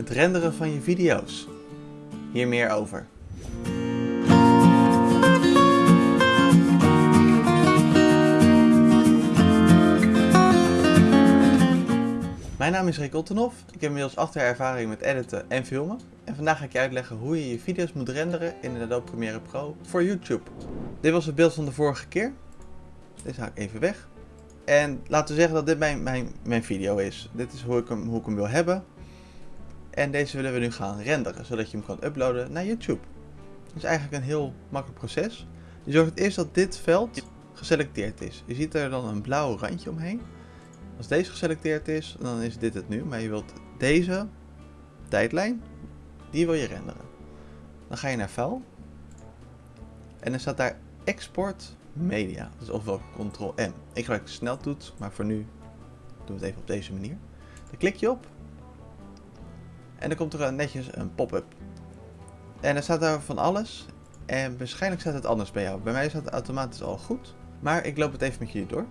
Het renderen van je video's. Hier meer over. Mijn naam is Rick Ottenhoff. Ik heb inmiddels 8 jaar ervaring met editen en filmen. En vandaag ga ik je uitleggen hoe je je video's moet renderen in Adobe Premiere Pro voor YouTube. Dit was het beeld van de vorige keer. Deze haal ik even weg. En laten we zeggen dat dit mijn, mijn, mijn video is. Dit is hoe ik, hem, hoe ik hem wil hebben. En deze willen we nu gaan renderen, zodat je hem kan uploaden naar YouTube. Dat is eigenlijk een heel makkelijk proces. Je zorgt eerst dat dit veld geselecteerd is. Je ziet er dan een blauw randje omheen. Als deze geselecteerd is, dan is dit het nu. Maar je wilt deze tijdlijn, die wil je renderen. Dan ga je naar File. En dan staat daar Export Media. Dus ofwel Ctrl-M. Ik gebruik de sneltoets, maar voor nu doen we het even op deze manier. Dan klik je op. En dan komt er netjes een pop-up. En er staat daar van alles. En waarschijnlijk staat het anders bij jou. Bij mij staat het automatisch al goed. Maar ik loop het even met jullie door.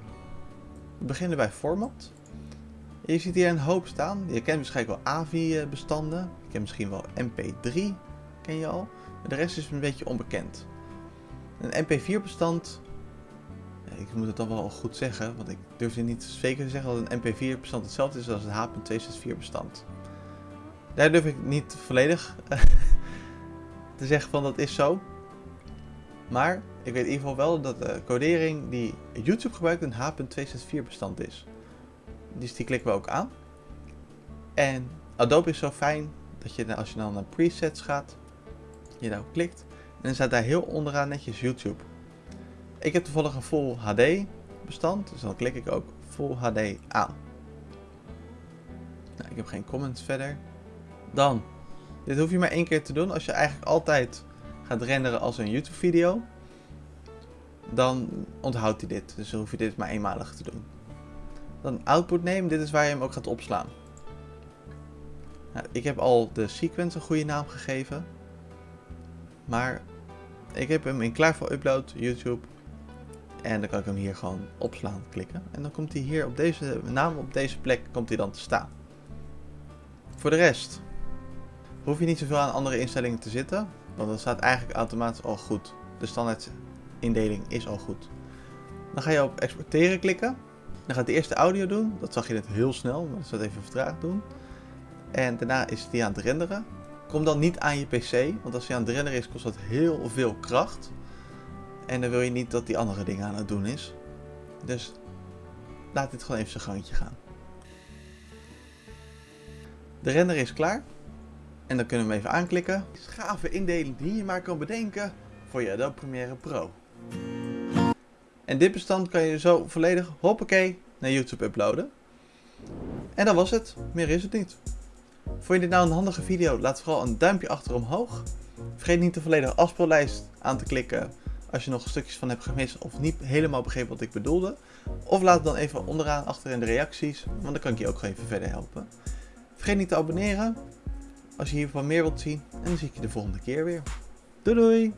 We beginnen bij Format. Je ziet hier een hoop staan. Je kent waarschijnlijk wel AVI-bestanden. Je kent misschien wel MP3, ken je al. De rest is een beetje onbekend. Een MP4-bestand, ik moet het dan wel goed zeggen, want ik durf niet zeker te zeggen dat een MP4-bestand hetzelfde is als een H.264-bestand. Daar durf ik niet volledig te zeggen van dat is zo. Maar ik weet in ieder geval wel dat de codering die YouTube gebruikt een H.264 bestand is. Dus die klikken we ook aan. En Adobe is zo fijn dat je als je dan naar presets gaat, je daarop klikt en dan staat daar heel onderaan netjes YouTube. Ik heb toevallig een Full HD bestand, dus dan klik ik ook Full HD aan. Nou, ik heb geen comments verder. Dan, dit hoef je maar één keer te doen als je eigenlijk altijd gaat renderen als een YouTube video. Dan onthoudt hij dit, dus dan hoef je dit maar eenmalig te doen. Dan output name, dit is waar je hem ook gaat opslaan. Nou, ik heb al de sequence een goede naam gegeven. Maar ik heb hem in klaar voor upload, YouTube. En dan kan ik hem hier gewoon opslaan, klikken. En dan komt hij hier op deze naam, op deze plek, komt hij dan te staan. Voor de rest hoef je niet zoveel aan andere instellingen te zitten. Want dat staat eigenlijk automatisch al goed. De standaard indeling is al goed. Dan ga je op exporteren klikken. Dan gaat de eerste audio doen. Dat zag je net heel snel, maar dat zal even vertraagd doen. En daarna is die aan het renderen. Kom dan niet aan je pc, want als hij aan het renderen is kost dat heel veel kracht. En dan wil je niet dat die andere dingen aan het doen is. Dus laat dit gewoon even zijn gangetje gaan. De render is klaar. En dan kunnen we hem even aanklikken. Gave indeling die je maar kan bedenken voor je Adobe Premiere Pro. En dit bestand kan je zo volledig hoppakee naar YouTube uploaden. En dat was het. Meer is het niet. Vond je dit nou een handige video? Laat vooral een duimpje achter omhoog. Vergeet niet de volledige afspeellijst aan te klikken als je nog stukjes van hebt gemist of niet helemaal begreep wat ik bedoelde. Of laat het dan even onderaan achter in de reacties, want dan kan ik je ook gewoon even verder helpen. Vergeet niet te abonneren als je hiervan meer wilt zien en dan zie ik je de volgende keer weer. Doei doei!